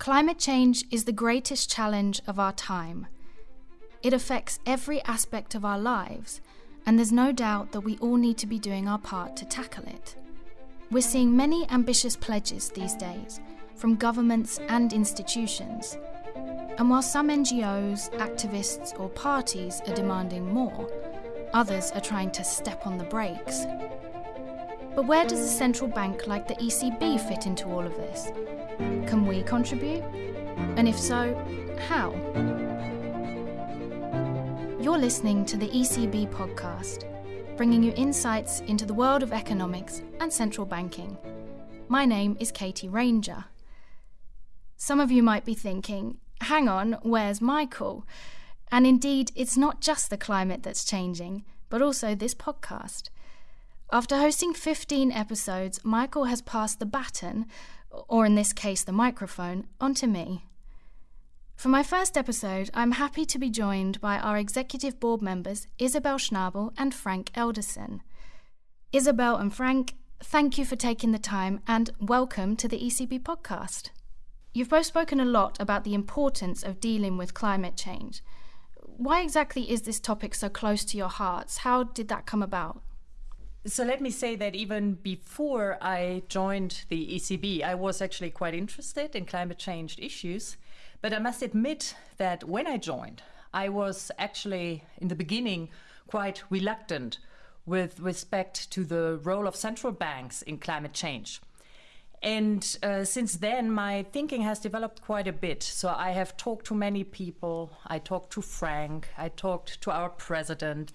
Climate change is the greatest challenge of our time. It affects every aspect of our lives, and there's no doubt that we all need to be doing our part to tackle it. We're seeing many ambitious pledges these days from governments and institutions. And while some NGOs, activists, or parties are demanding more, others are trying to step on the brakes. But where does a central bank like the ECB fit into all of this? Can we contribute? And if so, how? You're listening to the ECB podcast, bringing you insights into the world of economics and central banking. My name is Katie Ranger. Some of you might be thinking, hang on, where's Michael? And indeed, it's not just the climate that's changing, but also this podcast. After hosting 15 episodes, Michael has passed the baton, or in this case, the microphone, onto me. For my first episode, I'm happy to be joined by our executive board members, Isabel Schnabel and Frank Elderson. Isabel and Frank, thank you for taking the time and welcome to the ECB podcast. You've both spoken a lot about the importance of dealing with climate change. Why exactly is this topic so close to your hearts? How did that come about? So let me say that even before I joined the ECB, I was actually quite interested in climate change issues. But I must admit that when I joined, I was actually in the beginning quite reluctant with respect to the role of central banks in climate change. And uh, since then, my thinking has developed quite a bit. So I have talked to many people. I talked to Frank. I talked to our president.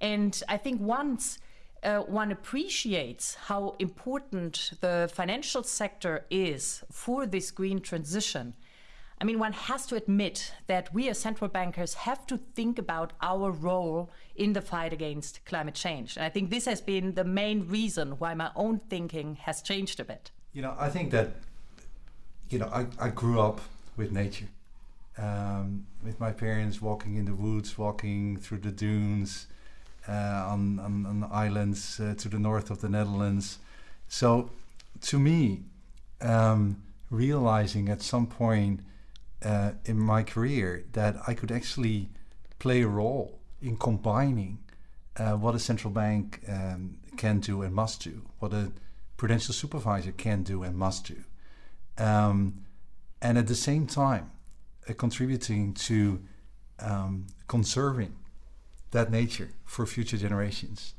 And I think once uh, one appreciates how important the financial sector is for this green transition, I mean, one has to admit that we as central bankers have to think about our role in the fight against climate change. And I think this has been the main reason why my own thinking has changed a bit. You know, I think that, you know, I, I grew up with nature, um, with my parents walking in the woods, walking through the dunes on, on, on, islands uh, to the north of the Netherlands. So to me, um, realizing at some point, uh, in my career that I could actually play a role in combining uh, what a central bank um, can do and must do, what a prudential supervisor can do and must do, um, and at the same time uh, contributing to um, conserving that nature for future generations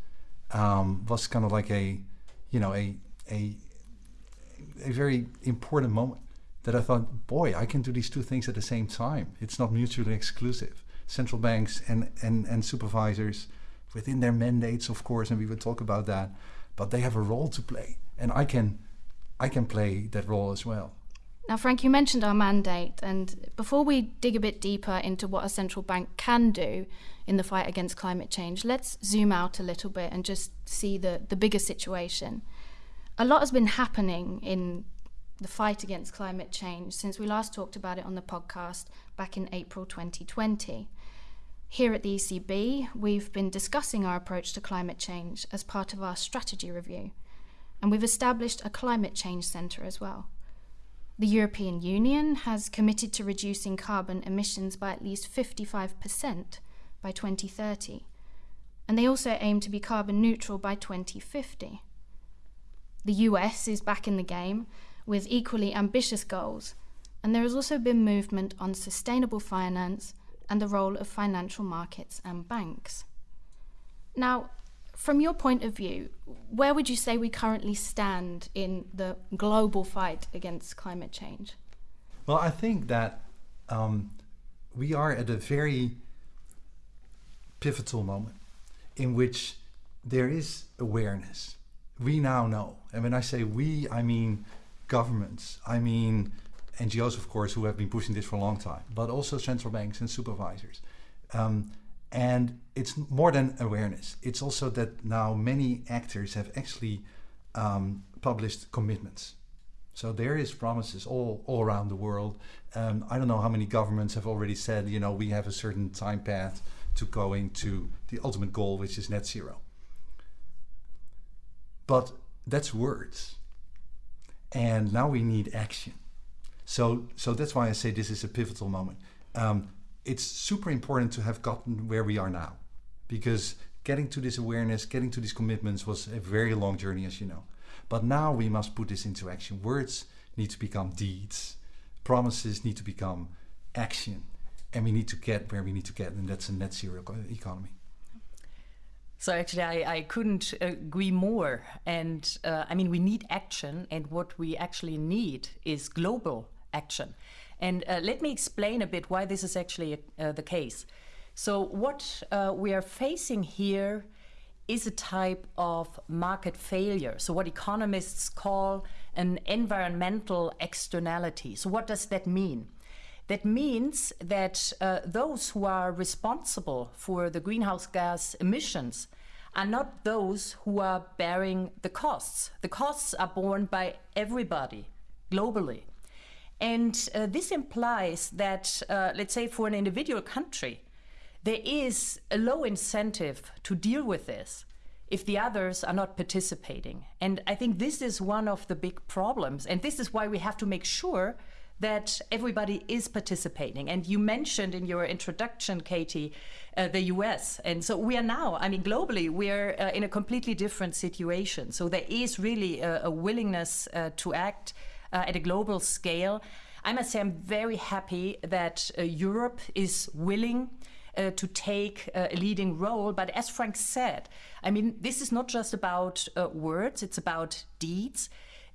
um, was kind of like a, you know, a a a very important moment that I thought, boy, I can do these two things at the same time. It's not mutually exclusive. Central banks and, and, and supervisors, within their mandates, of course, and we will talk about that, but they have a role to play. And I can, I can play that role as well. Now, Frank, you mentioned our mandate, and before we dig a bit deeper into what a central bank can do in the fight against climate change, let's zoom out a little bit and just see the, the bigger situation. A lot has been happening in the fight against climate change since we last talked about it on the podcast back in April 2020. Here at the ECB, we've been discussing our approach to climate change as part of our strategy review, and we've established a climate change centre as well. The European Union has committed to reducing carbon emissions by at least 55% by 2030, and they also aim to be carbon neutral by 2050. The US is back in the game with equally ambitious goals, and there has also been movement on sustainable finance and the role of financial markets and banks. Now, from your point of view, where would you say we currently stand in the global fight against climate change? Well, I think that um, we are at a very pivotal moment in which there is awareness. We now know. And when I say we, I mean governments. I mean, NGOs, of course, who have been pushing this for a long time, but also central banks and supervisors. Um, and it's more than awareness. It's also that now many actors have actually um, published commitments. So there is promises all, all around the world. Um, I don't know how many governments have already said, you know, we have a certain time path to going to the ultimate goal, which is net zero. But that's words. And now we need action. So, so that's why I say this is a pivotal moment. Um, it's super important to have gotten where we are now, because getting to this awareness, getting to these commitments was a very long journey, as you know. But now we must put this into action. Words need to become deeds. Promises need to become action. And we need to get where we need to get, and that's a net zero economy. So actually, I, I couldn't agree more. And uh, I mean, we need action, and what we actually need is global action. And uh, let me explain a bit why this is actually uh, the case. So, what uh, we are facing here is a type of market failure. So, what economists call an environmental externality. So, what does that mean? That means that uh, those who are responsible for the greenhouse gas emissions are not those who are bearing the costs. The costs are borne by everybody globally. And uh, this implies that, uh, let's say, for an individual country, there is a low incentive to deal with this if the others are not participating. And I think this is one of the big problems. And this is why we have to make sure that everybody is participating. And you mentioned in your introduction, Katie, uh, the US. And so we are now, I mean, globally, we're uh, in a completely different situation. So there is really a, a willingness uh, to act uh, at a global scale. I must say, I'm very happy that uh, Europe is willing. Uh, to take uh, a leading role. But as Frank said, I mean, this is not just about uh, words, it's about deeds.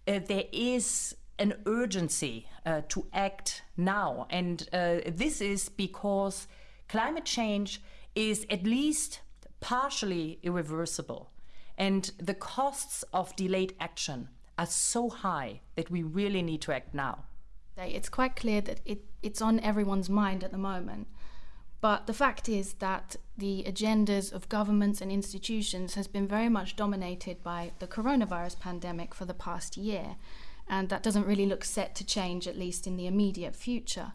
Uh, there is an urgency to act now. And this is because climate change is at least partially irreversible. And the costs of delayed action are so high that we really need to act now. It's quite clear that it, it's on everyone's mind at the moment. But the fact is that the agendas of governments and institutions has been very much dominated by the coronavirus pandemic for the past year, and that doesn't really look set to change, at least in the immediate future.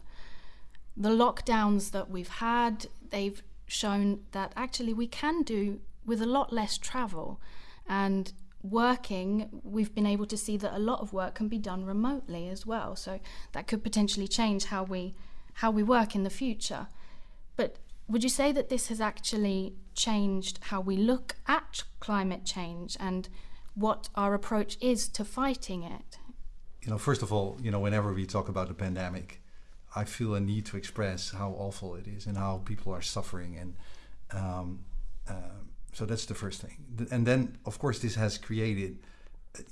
The lockdowns that we've had, they've shown that actually we can do with a lot less travel, and working, we've been able to see that a lot of work can be done remotely as well. So that could potentially change how we how we work in the future. But would you say that this has actually changed how we look at climate change and what our approach is to fighting it? You know, first of all, you know, whenever we talk about the pandemic, I feel a need to express how awful it is and how people are suffering and um, um, so that's the first thing. And then, of course, this has created,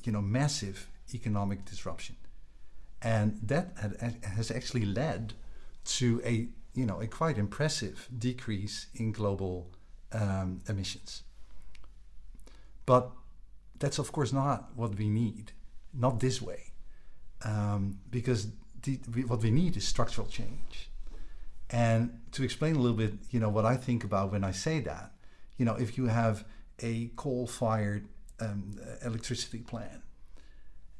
you know, massive economic disruption, and that has actually led to a, you know, a quite impressive decrease in global um, emissions. But that's of course not what we need, not this way, um, because the, what we need is structural change. And to explain a little bit, you know, what I think about when I say that you know, if you have a coal-fired um, electricity plant,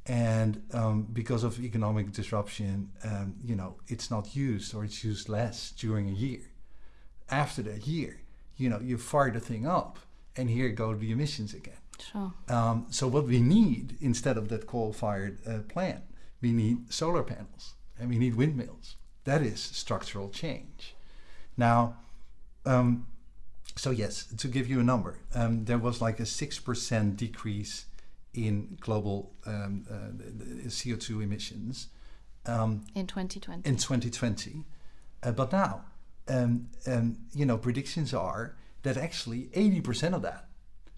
and um, because of economic disruption, um, you know, it's not used or it's used less during a year. After that year, you know, you fire the thing up, and here go the emissions again. Sure. Um, so what we need instead of that coal-fired uh, plant, we need solar panels and we need windmills. That is structural change. Now, um, so yes, to give you a number, um, there was like a six percent decrease in global um, uh, CO2 emissions um, in 2020. In 2020, uh, but now, um, um, you know, predictions are that actually 80% of that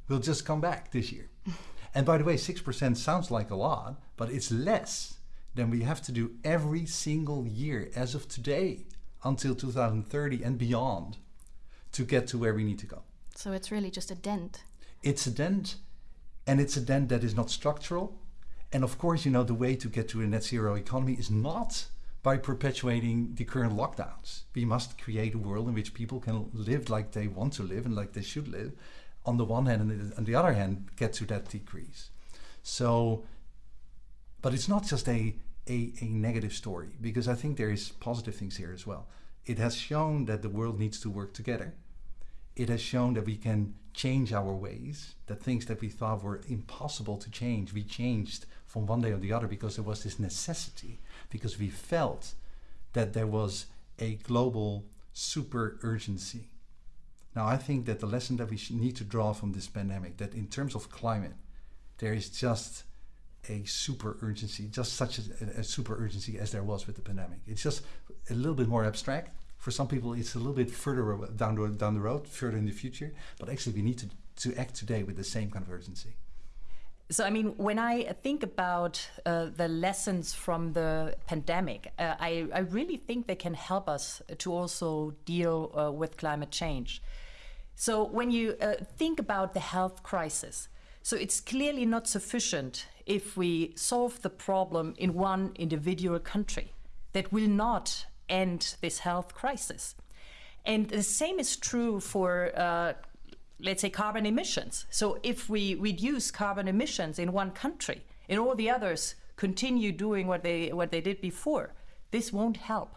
will just come back this year. and by the way, 6% sounds like a lot, but it's less than we have to do every single year as of today until 2030 and beyond to get to where we need to go. So it's really just a dent. It's a dent, and it's a dent that is not structural. And of course, you know, the way to get to a net zero economy is not by perpetuating the current lockdowns. We must create a world in which people can live like they want to live and like they should live, on the one hand, and on the other hand, get to that decrease. So, but it's not just a, a, a negative story, because I think there is positive things here as well. It has shown that the world needs to work together. It has shown that we can change our ways, that things that we thought were impossible to change, we changed from one day or the other because there was this necessity because we felt that there was a global super urgency. Now, I think that the lesson that we need to draw from this pandemic, that in terms of climate, there is just a super urgency, just such a, a, super urgency as there was with the pandemic. It's just a little bit more abstract. For some people, it's a little bit further down the, down the road, further in the future. But actually, we need to, to act today with the same kind of urgency. So, I mean, when I think about uh, the lessons from the pandemic, uh, I, I, really think they can help us to also deal uh, with climate change. So, when you uh, think about the health crisis, so it's clearly not sufficient if we solve the problem in one individual country. That will not end this health crisis. And the same is true for uh, let's say, carbon emissions. So if we reduce carbon emissions in one country and all the others continue doing what they, what they did before, this won't help.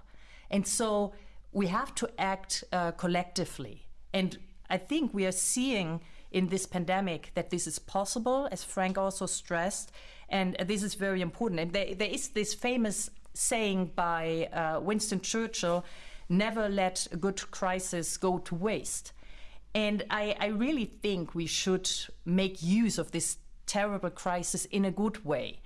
And so we have to act uh, collectively. And I think we are seeing in this pandemic that this is possible, as Frank also stressed, and this is very important. And there, there is this famous saying by uh, Winston Churchill never let a good crisis go to waste. And I, I really think we should make use of this terrible crisis in a good way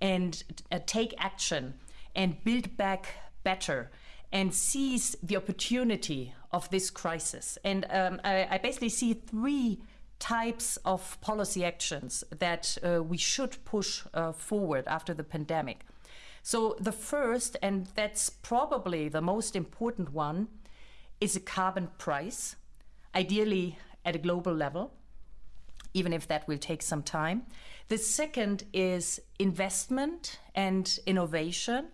and uh, take action and build back better and seize the opportunity of this crisis. And um, I, I, basically see three types of policy actions that uh, we should push uh, forward after the pandemic. So, the first, and that's probably the most important one, is a carbon price ideally at a global level, even if that will take some time. The second is investment and innovation.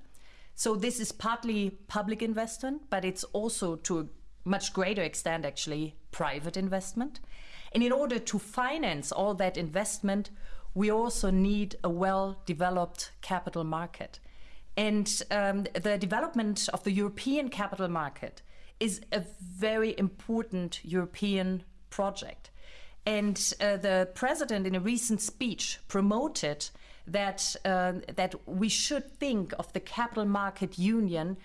So this is partly public investment, but it's also to a much greater extent actually private investment. And in order to finance all that investment, we also need a well developed capital market. And um, the development of the European capital market is a very important European project. And uh, the president, in a recent speech, promoted that uh, that we should think of the capital market union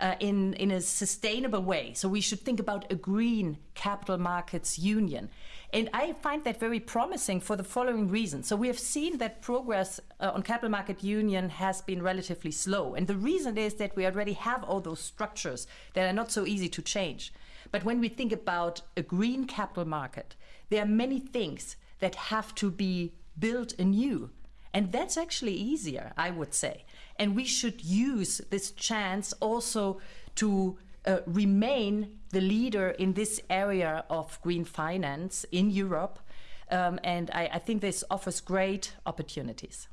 uh, in in a sustainable way. So we should think about a green capital markets union. And I find that very promising for the following reason. So we have seen that progress uh, on capital market union has been relatively slow. And the reason is that we already have all those structures that are not so easy to change. But when we think about a green capital market, there are many things that have to be built anew. And that's actually easier, I would say. And we should use this chance also to uh, remain the leader in this area of green finance in Europe. Um, and I, I think this offers great opportunities.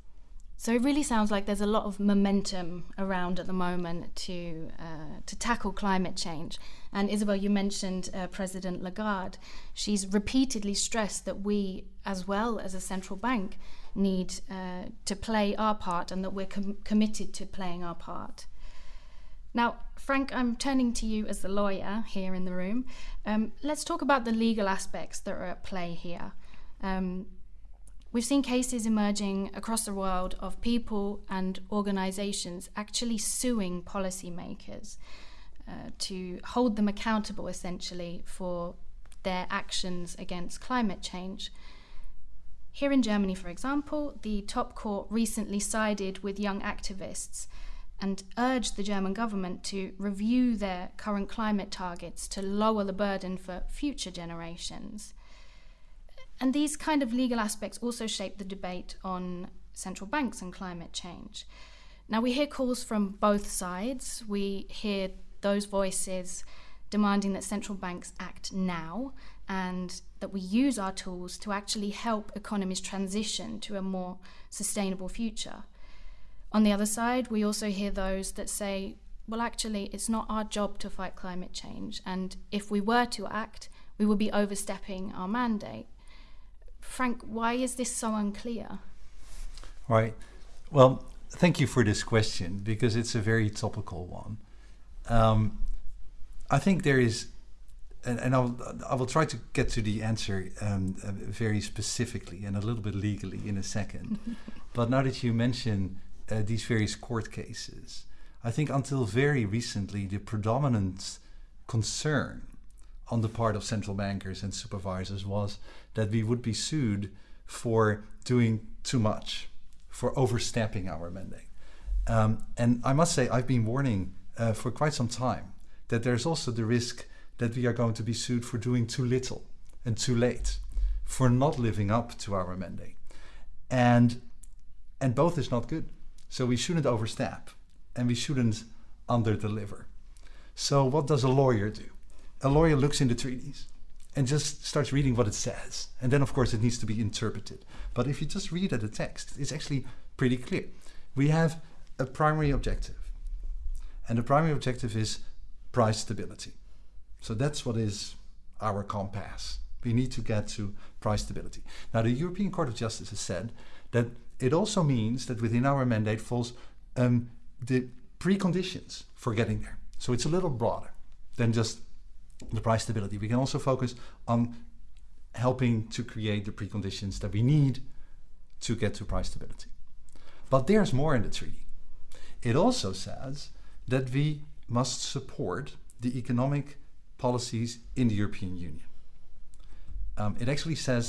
So it really sounds like there's a lot of momentum around at the moment to uh, to tackle climate change. And Isabel, you mentioned uh, President Lagarde. She's repeatedly stressed that we, as well as a central bank, need uh, to play our part, and that we're com- committed to playing our part. Now, Frank, I'm turning to you as the lawyer here in the room. Um, let's talk about the legal aspects that are at play here. Um, we've seen cases emerging across the world of people and organizations actually suing policymakers uh, to hold them accountable essentially for their actions against climate change. Here in Germany, for example, the top court recently sided with young activists and urged the German government to review their current climate targets to lower the burden for future generations. And these kind of legal aspects also shape the debate on central banks and climate change. Now, we hear calls from both sides. We hear those voices demanding that central banks act now and that we use our tools to actually help economies transition to a more sustainable future. On the other side, we also hear those that say, well, actually, it's not our job to fight climate change, and if we were to act, we would be overstepping our mandate. Frank, why is this so unclear? Right. Well, thank you for this question because it's a very topical one. Um, I think there is, and, and I'll, I will try to get to the answer um, uh, very specifically and a little bit legally in a second. but now that you mention uh, these various court cases. I think until very recently, the predominant concern on the part of central bankers and supervisors was that we would be sued for doing too much, for overstepping our mandate. Um, and I must say, I've been warning uh, for quite some time that there's also the risk that we are going to be sued for doing too little and too late, for not living up to our mandate. And, and both is not good. So we shouldn't overstep and we shouldn't underdeliver. So what does a lawyer do? A lawyer looks in the treaties and just starts reading what it says. And then, of course, it needs to be interpreted. But if you just read at the text, it's actually pretty clear. We have a primary objective. And the primary objective is price stability. So that's what is our compass. We need to get to price stability. Now, the European Court of Justice has said that it also means that within our mandate falls um, the preconditions for getting there. So it's a little broader than just the price stability. We can also focus on helping to create the preconditions that we need to get to price stability. But there's more in the treaty. It also says that we must support the economic policies in the European Union. Um, it actually says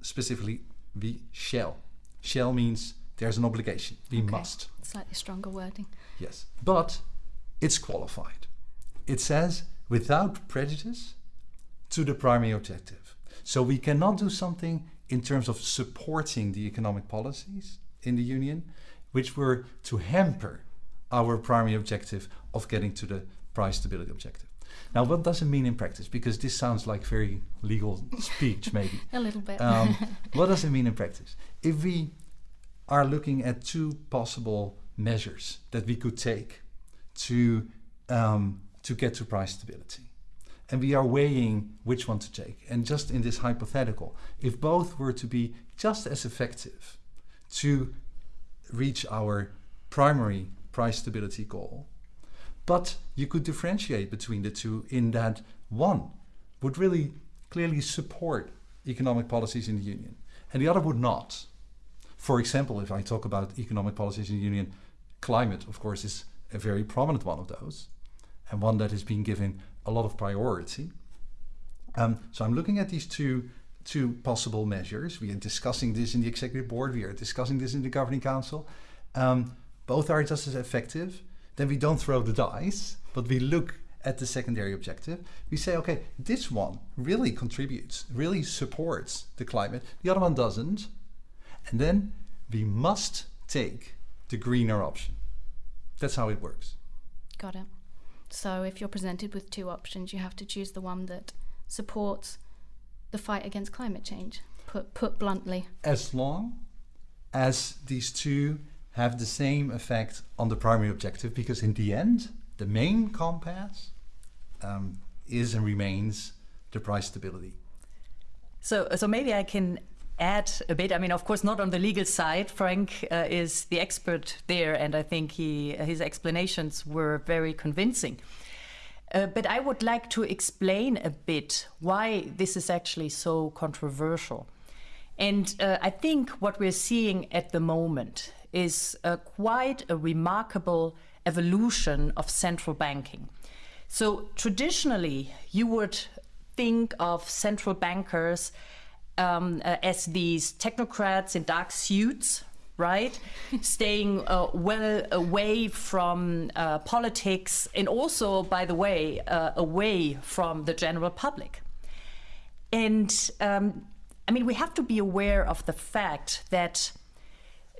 specifically we shall. Shall means there's an obligation. We okay. must. Slightly stronger wording. Yes. But it's qualified. It says without prejudice to the primary objective. So we cannot do something in terms of supporting the economic policies in the Union, which were to hamper our primary objective of getting to the price stability objective. Now, what does it mean in practice? Because this sounds like very legal speech, maybe. A little bit. um, what does it mean in practice? If we are looking at two possible measures that we could take to um, to get to price stability. And we are weighing which one to take. And just in this hypothetical, if both were to be just as effective to reach our primary price stability goal, but you could differentiate between the two in that one would really clearly support economic policies in the Union, and the other would not. For example, if I talk about economic policies in the Union, climate, of course, is a very prominent one of those and one that is being given a lot of priority. Um, so I'm looking at these two two possible measures. We are discussing this in the executive board. We are discussing this in the governing council. Um, both are just as effective. Then we don't throw the dice, but we look at the secondary objective. We say, okay, this one really contributes, really supports the climate. The other one doesn't. And then we must take the greener option. That's how it works. Got it. So if you're presented with two options, you have to choose the one that supports the fight against climate change, put, put bluntly. As long as these two have the same effect on the primary objective, because in the end, the main compass um, is and remains the price stability. So, so maybe I can add a bit. I mean, of course, not on the legal side. Frank uh, is the expert there, and I think he his explanations were very convincing. Uh, but I would like to explain a bit why this is actually so controversial. And uh, I think what we're seeing at the moment is uh, quite a remarkable evolution of central banking. So traditionally, you would think of central bankers um, uh, as these technocrats in dark suits, right? Staying uh, well away from uh, politics and also, by the way, uh, away from the general public. And um, I mean, we have to be aware of the fact that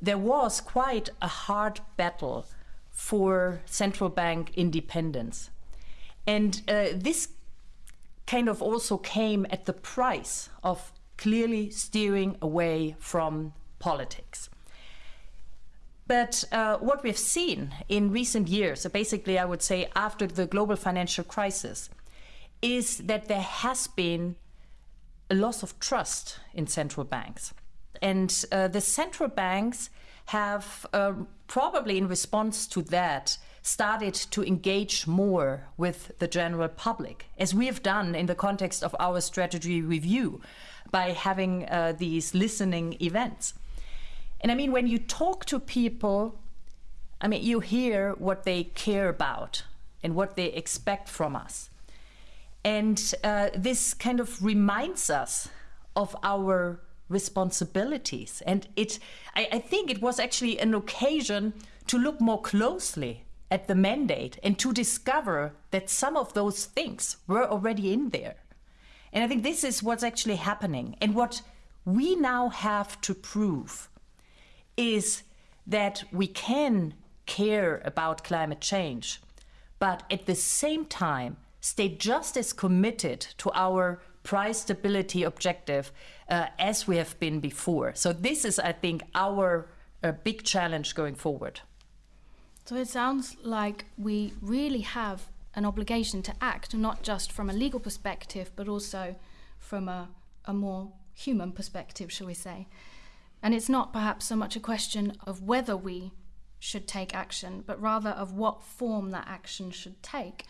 there was quite a hard battle for central bank independence. And uh, this kind of also came at the price of clearly steering away from politics. But uh, what we've seen in recent years, so basically, I would say after the global financial crisis, is that there has been a loss of trust in central banks. And uh, the central banks have uh, probably, in response to that, started to engage more with the general public, as we have done in the context of our strategy review, by having uh, these listening events. And I mean, when you talk to people, I mean, you hear what they care about and what they expect from us. And uh, this kind of reminds us of our responsibilities. And it, I, I think it was actually an occasion to look more closely at the mandate and to discover that some of those things were already in there. And I think this is what's actually happening. And what we now have to prove is that we can care about climate change, but at the same time, stay just as committed to our price stability objective uh, as we have been before. So, this is, I think, our uh, big challenge going forward. So, it sounds like we really have an obligation to act, not just from a legal perspective, but also from a, a more human perspective, shall we say. And it's not perhaps so much a question of whether we should take action, but rather of what form that action should take.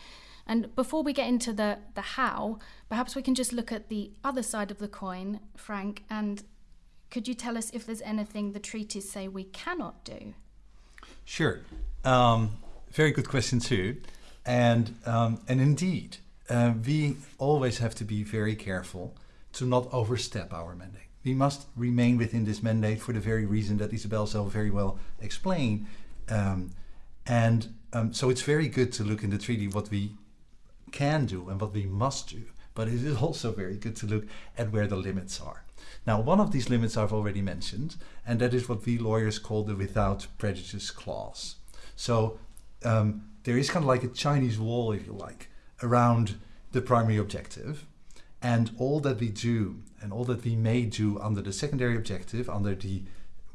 And before we get into the, the how, perhaps we can just look at the other side of the coin, Frank, and could you tell us if there's anything the treaties say we cannot do? Sure. Um, very good question, too. And, um, and indeed, uh, we always have to be very careful to not overstep our mandate. We must remain within this mandate for the very reason that Isabel so very well explained. Um, and um, so it's very good to look in the treaty what we can do and what we must do. But it is also very good to look at where the limits are. Now, one of these limits I've already mentioned, and that is what we lawyers call the without prejudice clause. So um, there is kind of like a Chinese wall, if you like, around the primary objective. And all that we do and all that we may do under the secondary objective, under the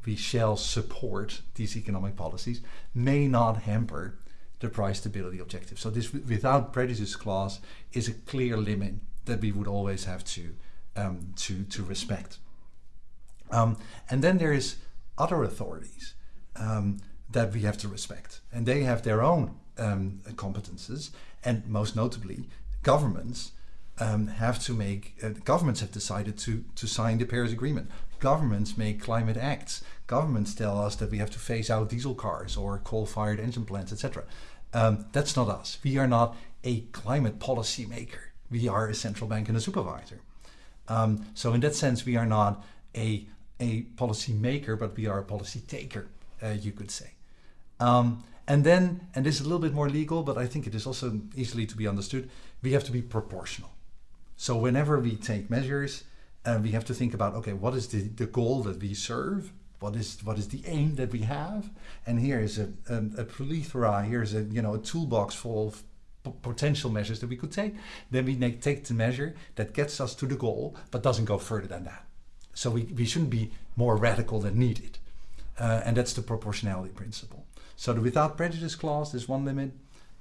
we shall support these economic policies, may not hamper the price stability objective. So this without prejudice clause is a clear limit that we would always have to um, to to respect. Um, and then there is other authorities um, that we have to respect, and they have their own um, competences, and most notably, governments um, have to make. Uh, governments have decided to to sign the Paris Agreement. Governments make climate acts governments tell us that we have to phase out diesel cars or coal-fired engine plants, etc. Um, that's not us. We are not a climate policy maker. We are a central bank and a supervisor. Um, so in that sense, we are not a a policy maker, but we are a policy taker, uh, you could say. Um, and then, and this is a little bit more legal, but I think it is also easily to be understood. We have to be proportional. So whenever we take measures, uh, we have to think about okay, what is the, the goal that we serve? What is what is the aim that we have? And here is a, a, a plethora here's a you know a toolbox full of potential measures that we could take. Then we make, take the measure that gets us to the goal but doesn't go further than that. So we, we shouldn't be more radical than needed. Uh, and that's the proportionality principle. So the without prejudice clause is one limit.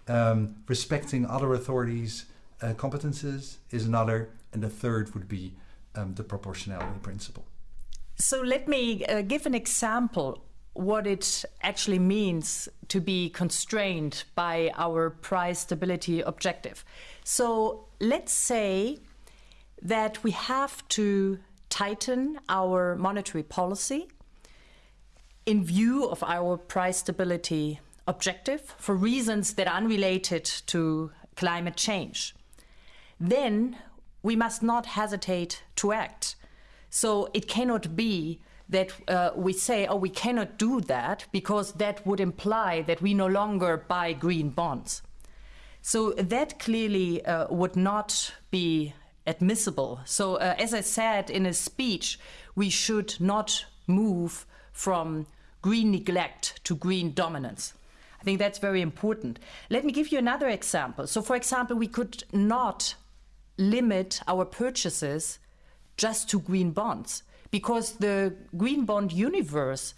Um, respecting other authorities uh, competences is another. And the third would be um, the proportionality principle so let me uh, give an example what it actually means to be constrained by our price stability objective. So let's say that we have to tighten our monetary policy in view of our price stability objective for reasons that are unrelated to climate change. Then we must not hesitate to act so it cannot be that uh, we say, oh, we cannot do that because that would imply that we no longer buy green bonds. So that clearly uh, would not be admissible. So, uh, as I said in a speech, we should not move from green neglect to green dominance. I think that's very important. Let me give you another example. So, for example, we could not limit our purchases just to green bonds because the green bond universe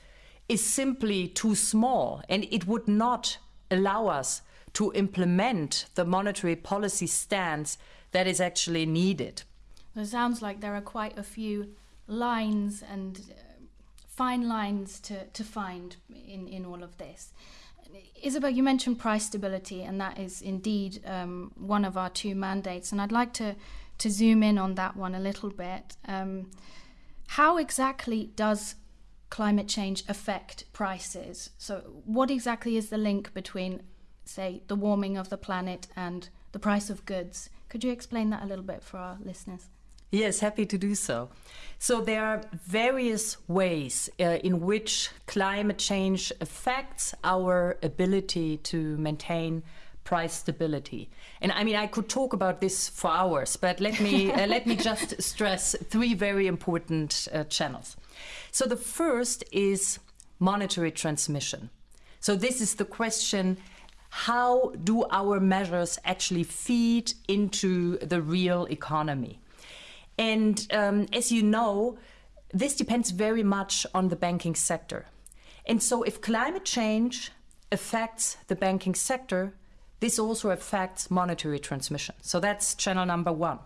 is simply too small and it would not allow us to implement the monetary policy stance that is actually needed. It sounds like there are quite a few lines and uh, fine lines to, to find in, in all of this. Isabel, you mentioned price stability, and that is indeed um, one of our two mandates. And I'd like to to zoom in on that one a little bit. Um, how exactly does climate change affect prices. So, what exactly is the link between, say, the warming of the planet and the price of goods? Could you explain that a little bit for our listeners? Yes, happy to do so. So, there are various ways uh, in which climate change affects our ability to maintain price stability. And I mean, I could talk about this for hours, but let me uh, let me just stress three very important uh, channels. So the first is monetary transmission. So this is the question how do our measures actually feed into the real economy? And um, as you know, this depends very much on the banking sector. And so, if climate change affects the banking sector, this also affects monetary transmission. So that's channel number one.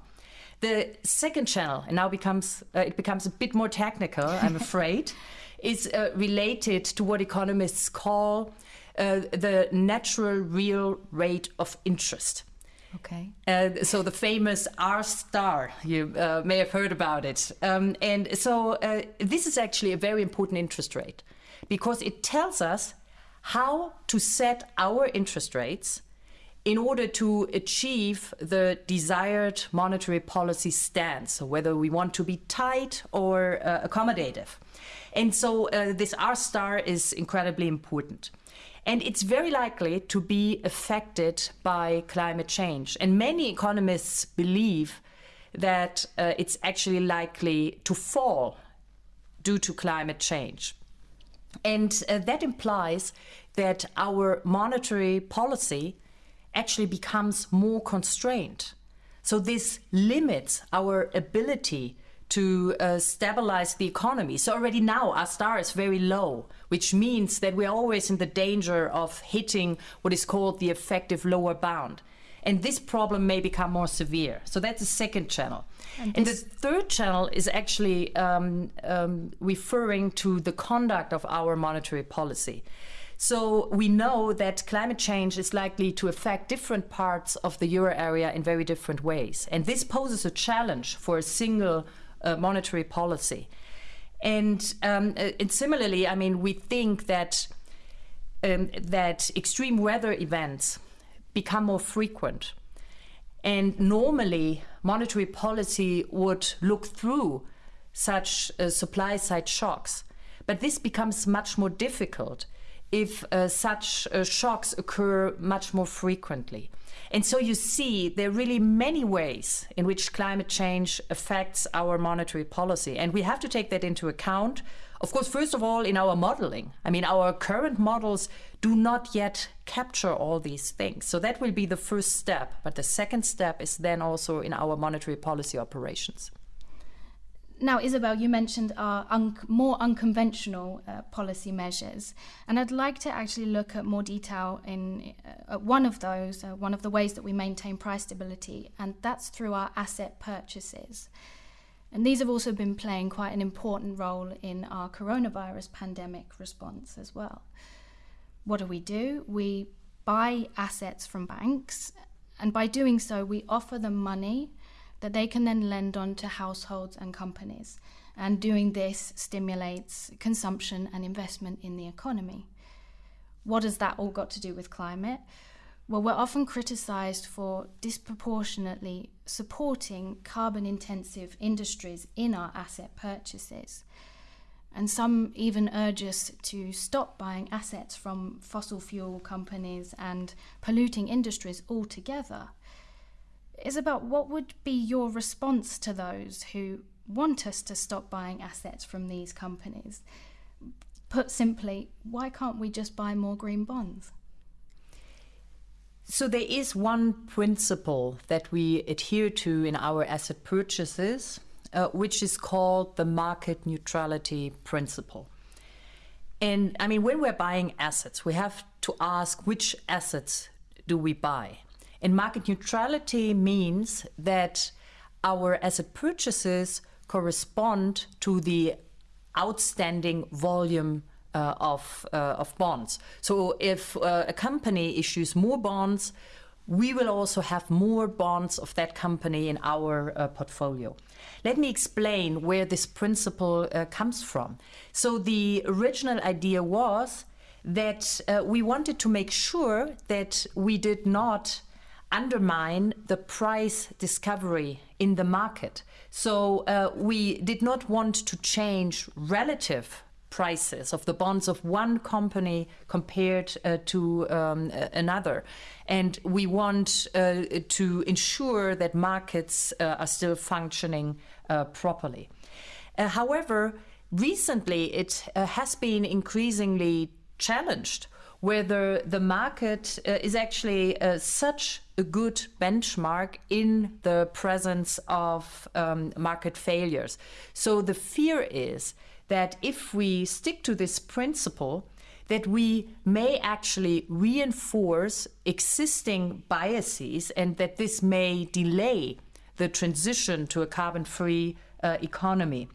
The second channel, and now becomes uh, it becomes a bit more technical, I'm afraid, is uh, related to what economists call uh, the natural real rate of interest. Okay. Uh, so the famous R star, you uh, may have heard about it. Um, and so uh, this is actually a very important interest rate because it tells us how to set our interest rates in order to achieve the desired monetary policy stance, whether we want to be tight or uh, accommodative. And so uh, this R star is incredibly important. And it's very likely to be affected by climate change. And many economists believe that uh, it's actually likely to fall due to climate change. And uh, that implies that our monetary policy actually becomes more constrained. So this limits our ability to uh, stabilize the economy. So already now R star is very low, which means that we're always in the danger of hitting what is called the effective lower bound. And this problem may become more severe. So that's the second channel. And, and the third channel is actually um, um, referring to the conduct of our monetary policy. So we know that climate change is likely to affect different parts of the euro area in very different ways. And this poses a challenge for a single uh, monetary policy. And, um, uh, and similarly, I mean, we think that um, that extreme weather events become more frequent. And normally, monetary policy would look through such uh, supply side shocks. But this becomes much more difficult if uh, such uh, shocks occur much more frequently. And so you see, there are really many ways in which climate change affects our monetary policy. And we have to take that into account. Of course, first of all, in our modeling. I mean, our current models do not yet capture all these things. So that will be the first step. But the second step is then also in our monetary policy operations. Now, Isabel, you mentioned our un- more unconventional uh, policy measures, and I'd like to actually look at more detail in uh, one of those, uh, one of the ways that we maintain price stability, and that's through our asset purchases. And these have also been playing quite an important role in our coronavirus pandemic response as well. What do we do? We buy assets from banks, and by doing so, we offer them money that they can then lend on to households and companies. And doing this stimulates consumption and investment in the economy. What has that all got to do with climate? Well, we're often criticized for disproportionately supporting carbon intensive industries in our asset purchases. And some even urge us to stop buying assets from fossil fuel companies and polluting industries altogether is about what would be your response to those who want us to stop buying assets from these companies. Put simply, why can't we just buy more green bonds? So, there is one principle that we adhere to in our asset purchases, uh, which is called the market neutrality principle. And I mean, when we're buying assets, we have to ask which assets do we buy? And market neutrality means that our asset purchases correspond to the outstanding volume uh, of, uh, of bonds. So if uh, a company issues more bonds, we will also have more bonds of that company in our uh, portfolio. Let me explain where this principle uh, comes from. So, the original idea was that uh, we wanted to make sure that we did not undermine the price discovery in the market. So uh, we did not want to change relative prices of the bonds of one company compared uh, to um, another. And we want uh, to ensure that markets uh, are still functioning uh, properly. Uh, however, recently it has been increasingly challenged whether the market uh, is actually uh, such a good benchmark in the presence of um, market failures. So the fear is that if we stick to this principle, that we may actually reinforce existing biases and that this may delay the transition to a carbon free uh, economy.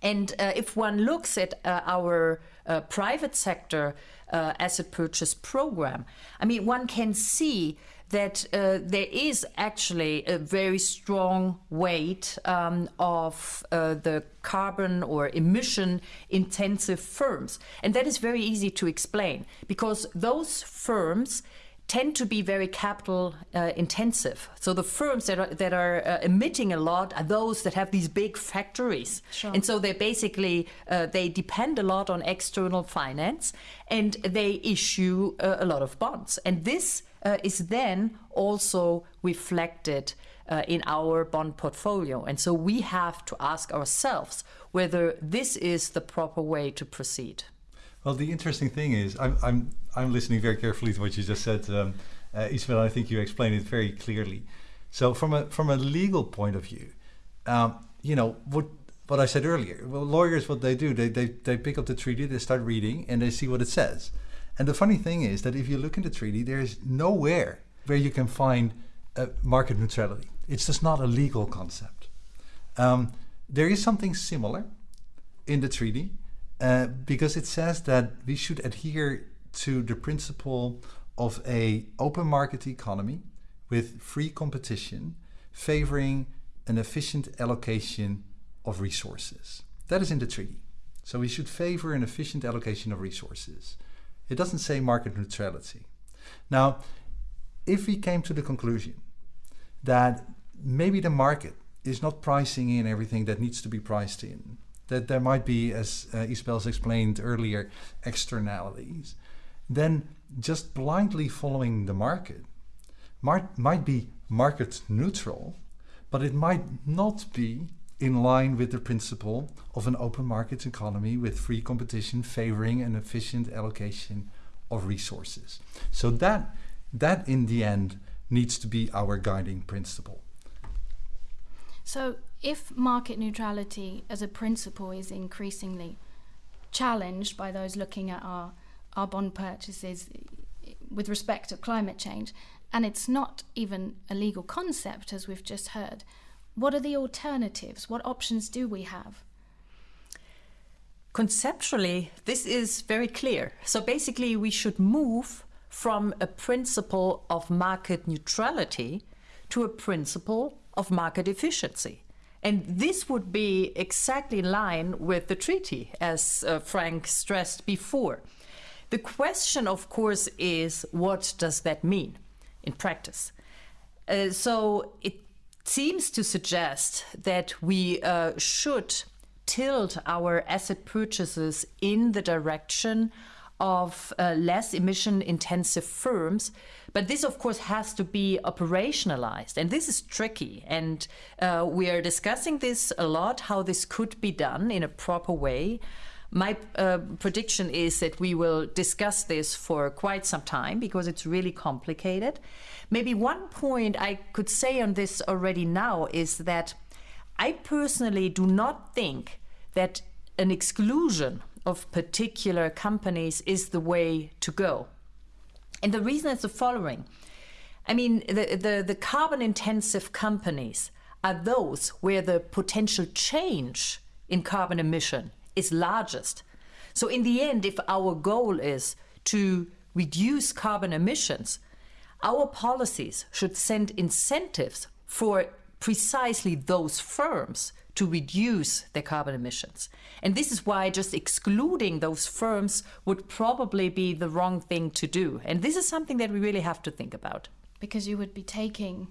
And uh, if one looks at uh, our uh, private sector uh, asset purchase program, I mean, one can see that uh, there is actually a very strong weight um, of uh, the carbon or emission intensive firms. And that is very easy to explain because those firms tend to be very capital uh, intensive. So the firms that are, that are uh, emitting a lot are those that have these big factories, sure. and so they basically uh, they depend a lot on external finance, and they issue uh, a lot of bonds, and this uh, is then also reflected. Uh, in our bond portfolio. And so we have to ask ourselves whether this is the proper way to proceed. Well, the interesting thing is, I'm, I'm, I'm listening very carefully to what you just said, um, uh, Isabel. I think you explained it very clearly. So, from a from a legal point of view, um, you know what what I said earlier. Well, lawyers, what they do, they, they they pick up the treaty, they start reading, and they see what it says. And the funny thing is that if you look in the treaty, there is nowhere where you can find uh, market neutrality. It's just not a legal concept. Um, there is something similar in the treaty, uh, because it says that we should adhere to the principle of a open market economy with free competition favoring an efficient allocation of resources. That is in the treaty. So we should favor an efficient allocation of resources. It doesn't say market neutrality. Now, if we came to the conclusion that maybe the market is not pricing in everything that needs to be priced in, that there might be, as uh, Isabel's explained earlier, externalities, then just blindly following the market might, might be market neutral, but it might not be in line with the principle of an open market economy with free competition favoring an efficient allocation of resources. So that that in the end needs to be our guiding principle. So if market neutrality as a principle is increasingly challenged by those looking at our, our bond purchases with respect to climate change, and it's not even a legal concept, as we've just heard, what are the alternatives? What options do we have? Conceptually, this is very clear. So basically, we should move from a principle of market neutrality to a principle of market efficiency. And this would be exactly in line with the treaty, as uh, Frank stressed before. The question, of course, is what does that mean in practice? Uh, so it seems to suggest that we uh, should tilt our asset purchases in the direction of uh, less emission intensive firms. But this, of course, has to be operationalized. And this is tricky. And uh, we are discussing this a lot how this could be done in a proper way. My uh, prediction is that we will discuss this for quite some time because it's really complicated. Maybe one point I could say on this already now is that I personally do not think that an exclusion of particular companies is the way to go. And the reason is the following. I mean, the, the, the carbon intensive companies are those where the potential change in carbon emission is largest. So, in the end, if our goal is to reduce carbon emissions, our policies should send incentives for precisely those firms to reduce their carbon emissions. And this is why just excluding those firms would probably be the wrong thing to do. And this is something that we really have to think about. Because you would be taking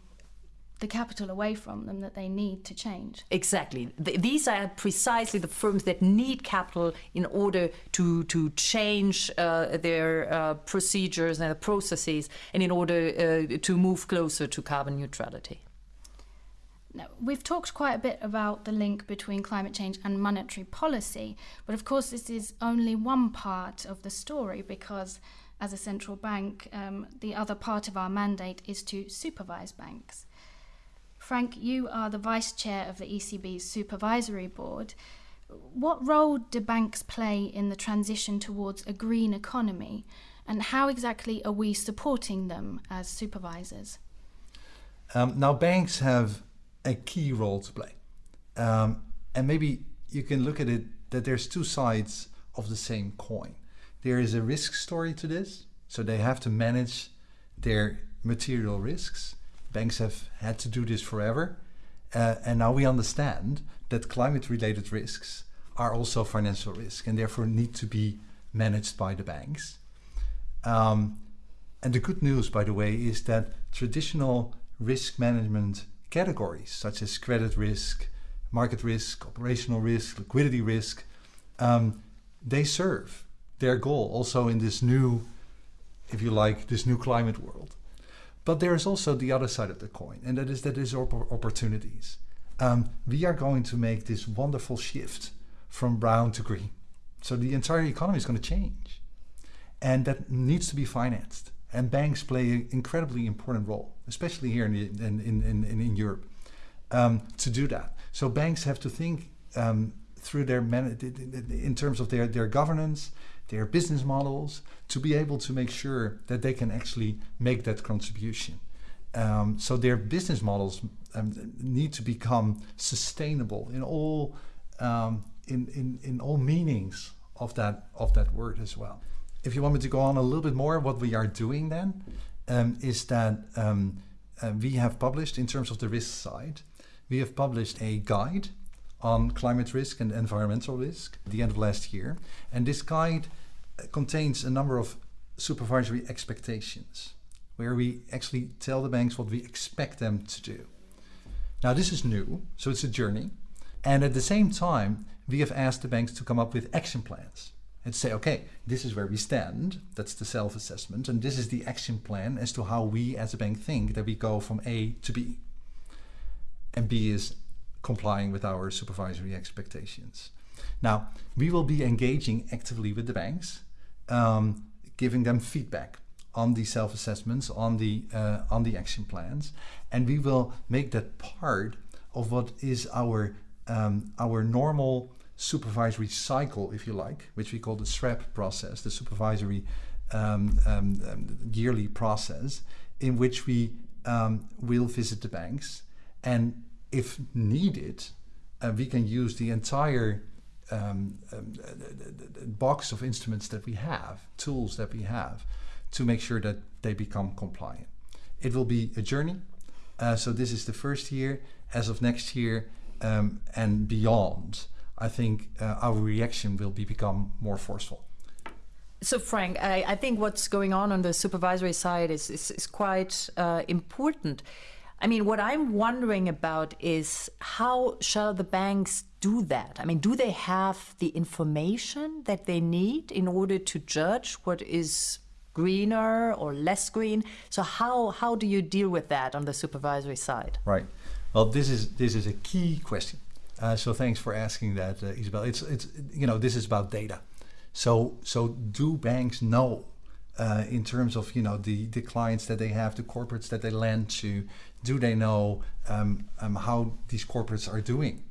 the capital away from them that they need to change. Exactly. Th- these are precisely the firms that need capital in order to to change uh, their uh, procedures and processes, and in order uh, to move closer to carbon neutrality. We've talked quite a bit about the link between climate change and monetary policy, but of course, this is only one part of the story because, as a central bank, um, the other part of our mandate is to supervise banks. Frank, you are the vice chair of the ECB's supervisory board. What role do banks play in the transition towards a green economy, and how exactly are we supporting them as supervisors? Um, now, banks have a key role to play. Um, and maybe you can look at it that there's two sides of the same coin. There is a risk story to this, so they have to manage their material risks banks have had to do this forever. Uh, and now we understand that climate related risks are also financial risk and therefore need to be managed by the banks. Um, and the good news, by the way, is that traditional risk management categories such as credit risk, market risk, operational risk, liquidity risk, um, they serve their goal also in this new, if you like, this new climate world. But there is also the other side of the coin, and that is that there's opportunities. Um, we are going to make this wonderful shift from brown to green. So the entire economy is going to change. And that needs to be financed. And banks play an incredibly important role, especially here in, in, in, in, Europe, um, to do that. So banks have to think um, through their, in terms of their, their governance, their business models to be able to make sure that they can actually make that contribution. Um, so their business models um, need to become sustainable in all um, in, in, in all meanings of that of that word as well. If you want me to go on a little bit more, what we are doing then um, is that um, uh, we have published in terms of the risk side, we have published a guide on climate risk and environmental risk at the end of last year. And this guide uh, contains a number of supervisory expectations where we actually tell the banks what we expect them to do. Now, this is new, so it's a journey. And at the same time, we have asked the banks to come up with action plans and say, okay, this is where we stand. That's the self assessment. And this is the action plan as to how we as a bank think that we go from A to B. And B is complying with our supervisory expectations. Now, we will be engaging actively with the banks, um, giving them feedback on the self-assessments, on the uh, on the action plans, and we will make that part of what is our um, our normal supervisory cycle, if you like, which we call the SREP process, the supervisory um, um, um, yearly process, in which we um, will visit the banks and if needed, uh, we can use the entire um, um, box of instruments that we have, tools that we have, to make sure that they become compliant. It will be a journey. Uh, so this is the first year. As of next year um, and beyond, I think uh, our reaction will be become more forceful. So, Frank, I, I, think what's going on on the supervisory side is, is, is quite uh, important. I mean, what I'm wondering about is how shall the banks do that? I mean, do they have the information that they need in order to judge what is greener or less green? So how how do you deal with that on the supervisory side? Right. Well, this is this is a key question. Uh, so thanks for asking that, uh, Isabel. It's it's you know this is about data. So so do banks know uh, in terms of you know the the clients that they have, the corporates that they lend to, do they know um, um, how these corporates are doing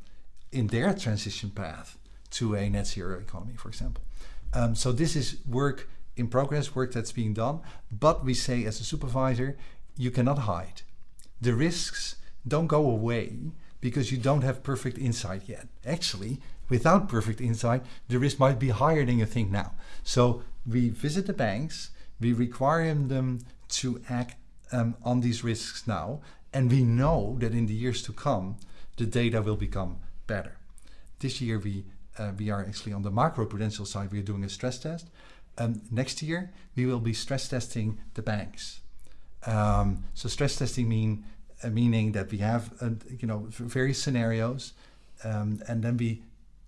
in their transition path to a net zero economy, for example? Um, so this is work in progress, work that's being done. But we say as a supervisor, you cannot hide. The risks don't go away because you don't have perfect insight yet. Actually, without perfect insight, the risk might be higher than you think now. So we visit the banks, we require them to act um, on these risks now, and we know that in the years to come, the data will become better. This year, we uh, we are actually on the macroprudential side. We are doing a stress test. Um, next year, we will be stress testing the banks. Um, so stress testing mean meaning that we have uh, you know various scenarios, um, and then we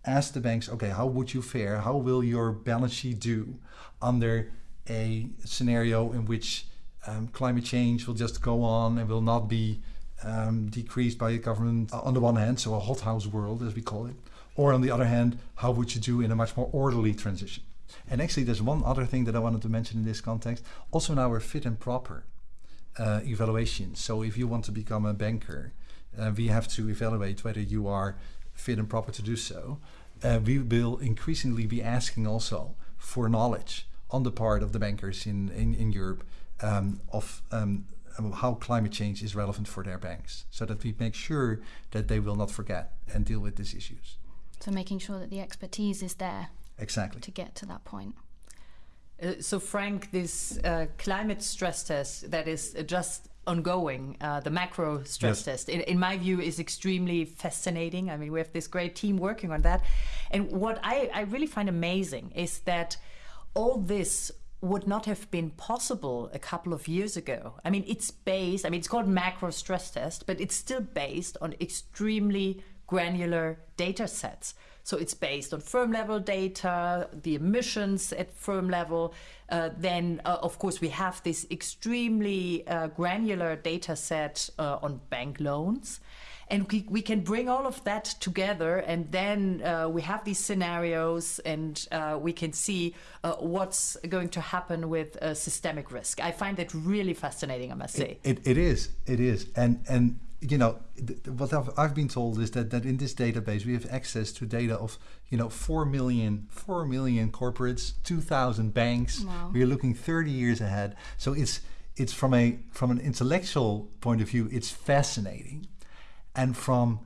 ask the banks, okay, how would you fare? How will your balance sheet do under a scenario in which um, climate change will just go on and will not be um, decreased by the government on the one hand, so a hothouse world as we call it, or on the other hand, how would you do in a much more orderly transition? And actually, there's one other thing that I wanted to mention in this context. Also, in our fit and proper uh, evaluation. So, if you want to become a banker, uh, we have to evaluate whether you are fit and proper to do so. Uh, we will increasingly be asking also for knowledge on the part of the bankers in, in, in Europe um, of um, how climate change is relevant for their banks so that we make sure that they will not forget and deal with these issues. So, making sure that the expertise is there exactly to get to that point. Uh, so, Frank, this uh, climate stress test that is just ongoing, uh, the macro stress yes. test, in, in, my view, is extremely fascinating. I mean, we have this great team working on that. And what I, I really find amazing is that all this would not have been possible a couple of years ago. I mean, it's based, I mean, it's called macro stress test, but it's still based on extremely granular data sets. So it's based on firm level data, the emissions at firm level. Uh, then, uh, of course, we have this extremely uh, granular data set uh, on bank loans. And we, we can bring all of that together and then uh, we have these scenarios and uh, we can see what's going to happen with systemic risk. I find that really fascinating i must say. It, it, it is. It is. And and you know what I've, I've, been told is that that in this database we have access to data of you know 4 million 4 million corporates 2000 banks wow. we are looking 30 years ahead so it's it's from a from an intellectual point of view it's fascinating and from,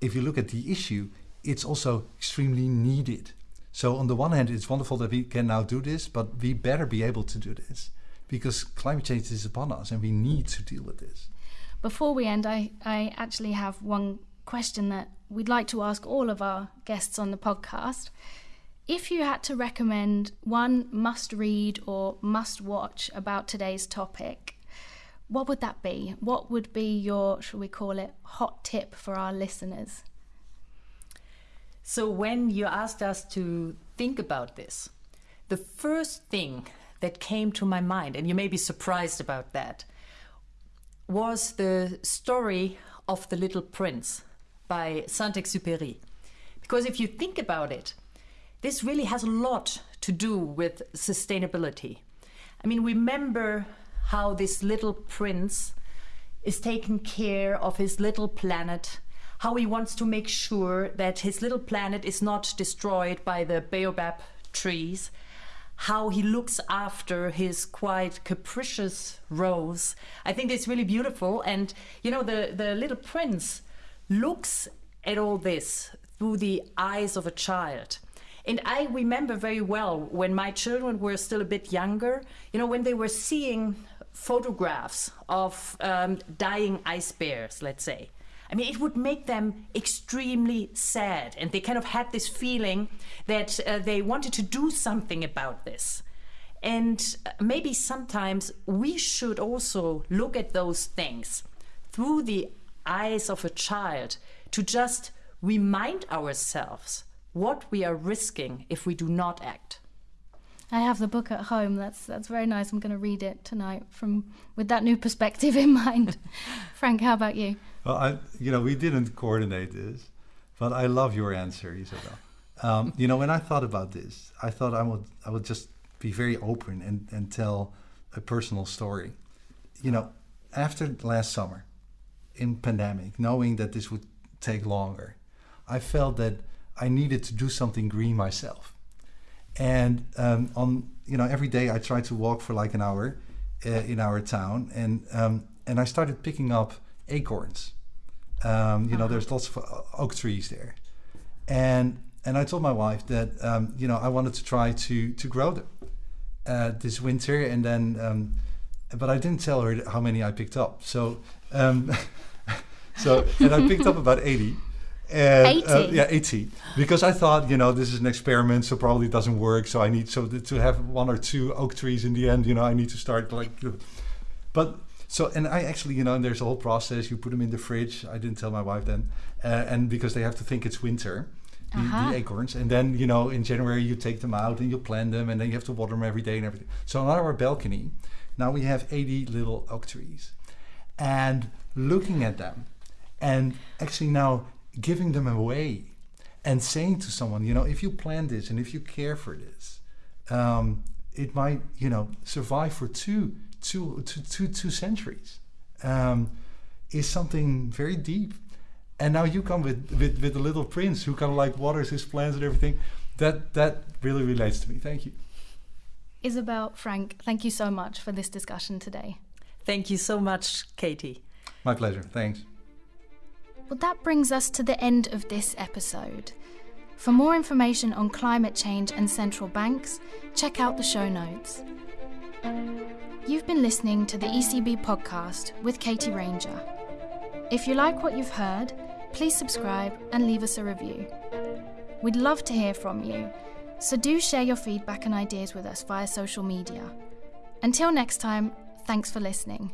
if you look at the issue, it's also extremely needed. So on the one hand, it's wonderful that we can now do this, but we better be able to do this because climate change is upon us and we need to deal with this. Before we end, I, I actually have one question that we'd like to ask all of our guests on the podcast. If you had to recommend one must read or must watch about today's topic, what would that be? What would be your, shall we call it, hot tip for our listeners? So, when you asked us to think about this, the first thing that came to my mind, and you may be surprised about that, was the story of the Little Prince by Saint Exupéry. Because if you think about it, this really has a lot to do with sustainability. I mean, remember how this little prince is taking care of his little planet, how he wants to make sure that his little planet is not destroyed by the baobab trees, how he looks after his quite capricious rose. I think it's really beautiful. And, you know, the, the little prince looks at all this through the eyes of a child. And I remember very well when my children were still a bit younger, you know, when they were seeing photographs of um, dying ice bears, let's say. I mean, it would make them extremely sad. And they kind of had this feeling that uh, they wanted to do something about this. And uh, maybe sometimes we should also look at those things through the eyes of a child to just remind ourselves what we are risking if we do not act. I have the book at home. That's that's very nice. I'm going to read it tonight from with that new perspective in mind. Frank, how about you? Well, I you know we didn't coordinate this, but I love your answer, Isabel. Um, you know, when I thought about this, I thought I would I would just be very open and and tell a personal story. You know, after last summer, in pandemic, knowing that this would take longer, I felt that I needed to do something green myself and um, on you know every day I tried to walk for like an hour uh, in our town, and um, and I started picking up acorns. Um, you uh-huh. know, there's lots of uh, oak trees there, and and I told my wife that um, you know I wanted to try to to grow them uh, this winter, and then um, but I didn't tell her how many I picked up. So, um, so and I picked up about eighty. And, uh, yeah, 80. Because I thought, you know, this is an experiment, so probably it doesn't work. So I need so th- to have one or two oak trees in the end. You know, I need to start like, uh, but so and I actually, you know, and there's a whole process. You put them in the fridge. I didn't tell my wife then, uh, and because they have to think it's winter, the, Uh-huh. the acorns, and then you know, in January you take them out and you plant them, and then you have to water them every day and everything. So on our balcony, now we have 80 little oak trees, and looking at them, and actually now giving them away, and saying to someone, you know, if you plant this and if you care for this, um, it might, you know, survive for two, two, two, two, two centuries. Um, is something very deep. And now you come with, with, with the little prince who kind of like waters his plants and everything. That that really relates to me. Thank you. Isabel, Frank, thank you so much for this discussion today. Thank you so much, Katie. My pleasure. Thanks. Well, that brings us to the end of this episode. For more information on climate change and central banks, check out the show notes. You've been listening to the ECB podcast with Katie Ranger. If you like what you've heard, please subscribe and leave us a review. We'd love to hear from you, so do share your feedback and ideas with us via social media. Until next time, thanks for listening.